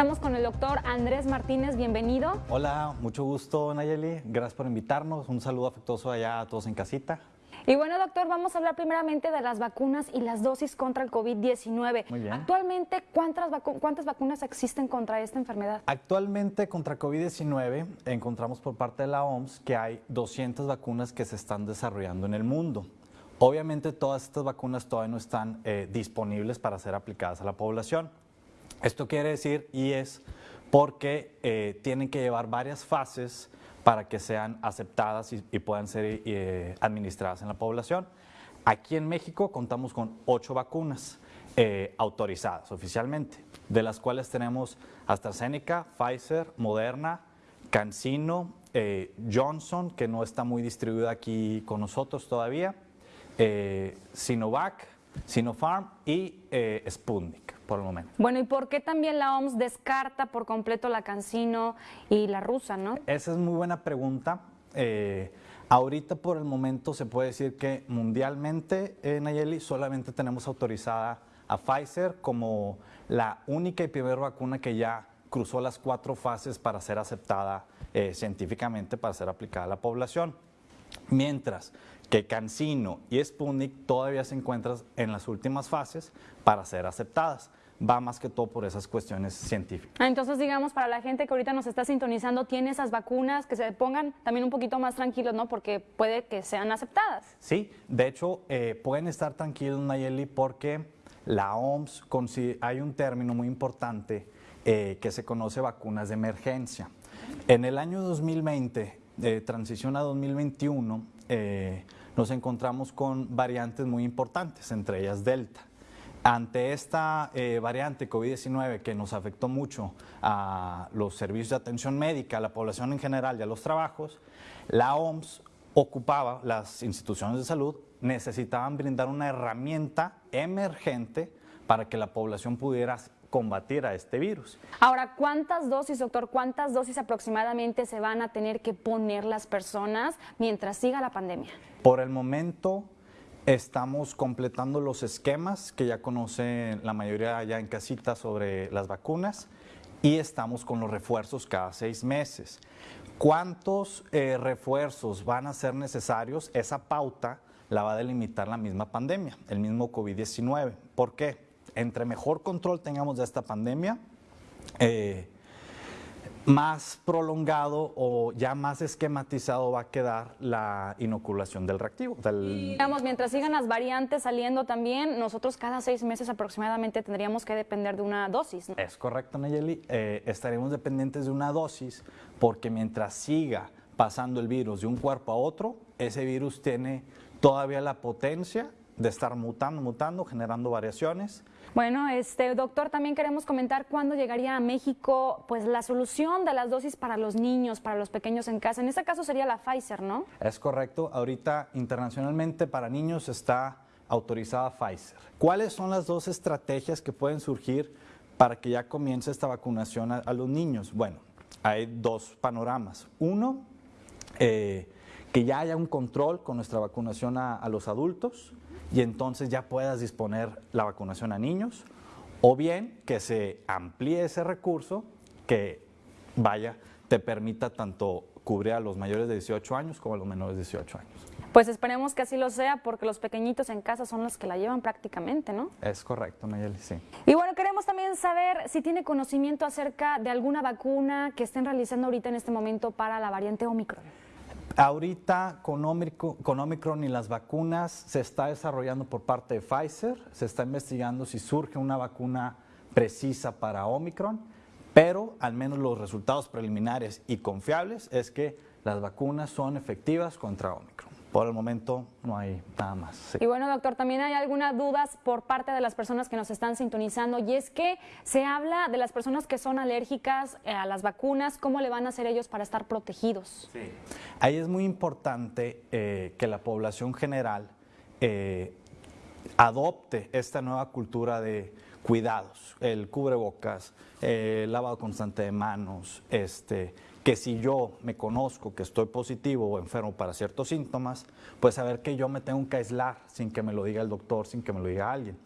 Estamos con el doctor Andrés Martínez, bienvenido. Hola, mucho gusto Nayeli, gracias por invitarnos, un saludo afectuoso allá a todos en casita. Y bueno, doctor, vamos a hablar primeramente de las vacunas y las dosis contra el COVID-19. Muy bien. Actualmente, ¿cuántas, ¿cuántas vacunas existen contra esta enfermedad? Actualmente, contra COVID-19, encontramos por parte de la OMS que hay 200 vacunas que se están desarrollando en el mundo. Obviamente, todas estas vacunas todavía no están eh, disponibles para ser aplicadas a la población. Esto quiere decir, y es porque eh, tienen que llevar varias fases para que sean aceptadas y, puedan ser eh, administradas en la población. Aquí en México contamos con ocho vacunas eh, autorizadas oficialmente, de las cuales tenemos AstraZeneca, Pfizer, Moderna, CanSino, Johnson, que no está muy distribuida aquí con nosotros todavía, Sinovac, Sinopharm y Sputnik por el momento. Bueno, ¿y por qué también la OMS descarta por completo la Cancino y la rusa, no? Esa es muy buena pregunta. Eh, ahorita por el momento se puede decir que mundialmente, en Nayeli, solamente tenemos autorizada a Pfizer como la única y primera vacuna que ya cruzó las cuatro fases para ser aceptada eh, científicamente, para ser aplicada a la población. Mientras que Cancino y Sputnik todavía se encuentran en las últimas fases para ser aceptadas va más que todo por esas cuestiones científicas. Ah, entonces, digamos, para la gente que ahorita nos está sintonizando, tiene esas vacunas, que se pongan también un poquito más tranquilos, ¿no? Porque puede que sean aceptadas. Sí, de hecho, eh, pueden estar tranquilos, Nayeli, porque la OMS, hay un término muy importante eh, que se conoce vacunas de emergencia. En el año 2020, transición a 2021, eh, nos encontramos con variantes muy importantes, entre ellas Delta. Ante esta eh, variante COVID-19 que nos afectó mucho a los servicios de atención médica, a la población en general y a los trabajos, la OMS ocupaba, las instituciones de salud necesitaban brindar una herramienta emergente para que la población pudiera combatir a este virus. Ahora, ¿cuántas dosis, doctor, cuántas dosis aproximadamente se van a tener que poner las personas mientras siga la pandemia? Por el momento, Estamos completando los esquemas que ya conocen la mayoría ya en casita sobre las vacunas y estamos con los refuerzos cada seis meses. ¿Cuántos eh, refuerzos van a ser necesarios? Esa pauta la va a delimitar la misma pandemia, el mismo COVID-19. ¿Por qué? Entre mejor control tengamos de esta pandemia, eh, más prolongado o ya más esquematizado va a quedar la inoculación del reactivo. digamos, mientras sigan las variantes saliendo también, nosotros cada seis meses aproximadamente tendríamos que depender de una dosis. Es correcto, Nayeli. Eh, estaremos dependientes de una dosis porque mientras siga pasando el virus de un cuerpo a otro, ese virus tiene todavía la potencia de estar mutando, mutando, generando variaciones. Bueno, este doctor, también queremos comentar cuándo llegaría a México pues la solución de las dosis para los niños, para los pequeños en casa. En este caso sería la Pfizer, ¿no? Es correcto. Ahorita internacionalmente para niños está autorizada Pfizer. ¿Cuáles son las dos estrategias que pueden surgir para que ya comience esta vacunación a, los niños? Bueno, hay dos panoramas. Uno, eh, que ya haya un control con nuestra vacunación a los adultos y entonces ya puedas disponer la vacunación a niños o bien que se amplíe ese recurso que vaya, te permita tanto cubrir a los mayores de 18 años como a los menores de 18 años. Pues esperemos que así lo sea porque los pequeñitos en casa son los que la llevan prácticamente, ¿no? Es correcto, Nayeli, sí. Y bueno, queremos también saber si tiene conocimiento acerca de alguna vacuna que estén realizando ahorita en este momento para la variante Omicron. Ahorita con Omicron, y las vacunas se está desarrollando por parte de Pfizer, se está investigando si surge una vacuna precisa para Omicron, pero al menos los resultados preliminares y confiables es que las vacunas son efectivas contra Omicron. Por el momento no hay nada más. Y bueno, doctor, también hay algunas dudas por parte de las personas que nos están sintonizando y es que se habla de las personas que son alérgicas eh, a las vacunas, ¿cómo le van a hacer ellos para estar protegidos? Sí. Ahí es muy importante eh, que la población general eh, adopte esta nueva cultura de cuidados, el cubrebocas, el lavado constante de manos, este, que si yo me conozco que estoy positivo o enfermo para ciertos síntomas, pues saber que yo me tengo que aislar sin que me lo diga el doctor, sin que me lo diga alguien.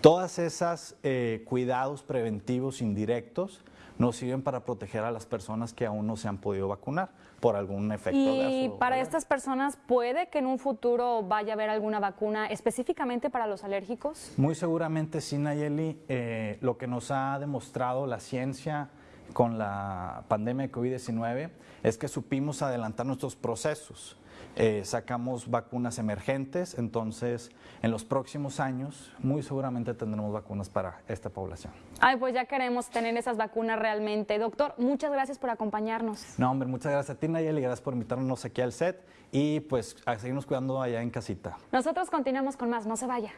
Todas esas eh, cuidados preventivos indirectos nos sirven para proteger a las personas que aún no se han podido vacunar por algún efecto Y para estas personas, ¿puede que en un futuro vaya a haber alguna vacuna específicamente para los alérgicos? Muy seguramente sí, Nayeli, eh, lo que nos ha demostrado la ciencia con la pandemia de COVID-19 es que supimos adelantar nuestros procesos. Eh, sacamos vacunas emergentes, entonces en los próximos años muy seguramente tendremos vacunas para esta población. Ay, pues ya queremos tener esas vacunas realmente. Doctor, muchas gracias por acompañarnos. No, hombre, muchas gracias a ti, Nayeli, gracias por invitarnos aquí al set y pues a seguirnos cuidando allá en casita. Nosotros continuamos con más, no se vaya.